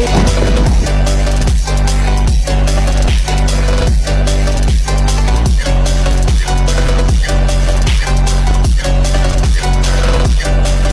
Let's go.